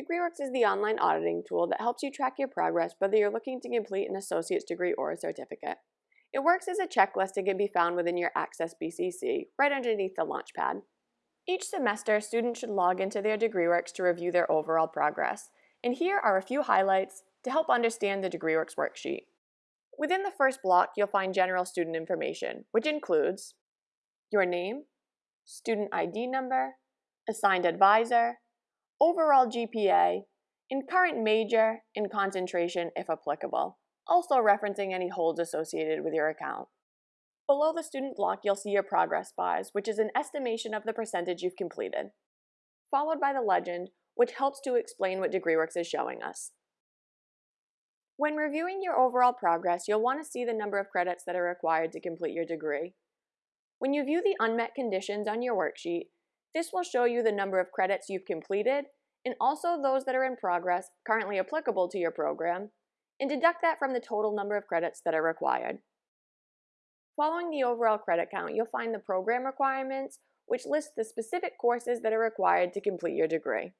DegreeWorks is the online auditing tool that helps you track your progress whether you're looking to complete an associate's degree or a certificate. It works as a checklist and can be found within your Access BCC, right underneath the Launchpad. Each semester, students should log into their DegreeWorks to review their overall progress, and here are a few highlights to help understand the DegreeWorks worksheet. Within the first block, you'll find general student information, which includes your name, student ID number, assigned advisor, overall GPA, and current major and concentration if applicable, also referencing any holds associated with your account. Below the student block, you'll see your progress bars, which is an estimation of the percentage you've completed, followed by the legend, which helps to explain what DegreeWorks is showing us. When reviewing your overall progress, you'll want to see the number of credits that are required to complete your degree. When you view the unmet conditions on your worksheet, this will show you the number of credits you've completed and also those that are in progress currently applicable to your program, and deduct that from the total number of credits that are required. Following the overall credit count, you'll find the program requirements, which lists the specific courses that are required to complete your degree.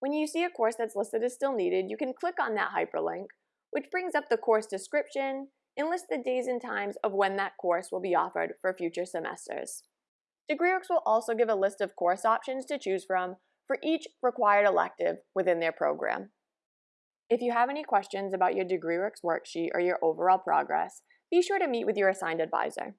When you see a course that's listed as still needed, you can click on that hyperlink, which brings up the course description and lists the days and times of when that course will be offered for future semesters. DegreeWorks will also give a list of course options to choose from for each required elective within their program. If you have any questions about your DegreeWorks worksheet or your overall progress, be sure to meet with your assigned advisor.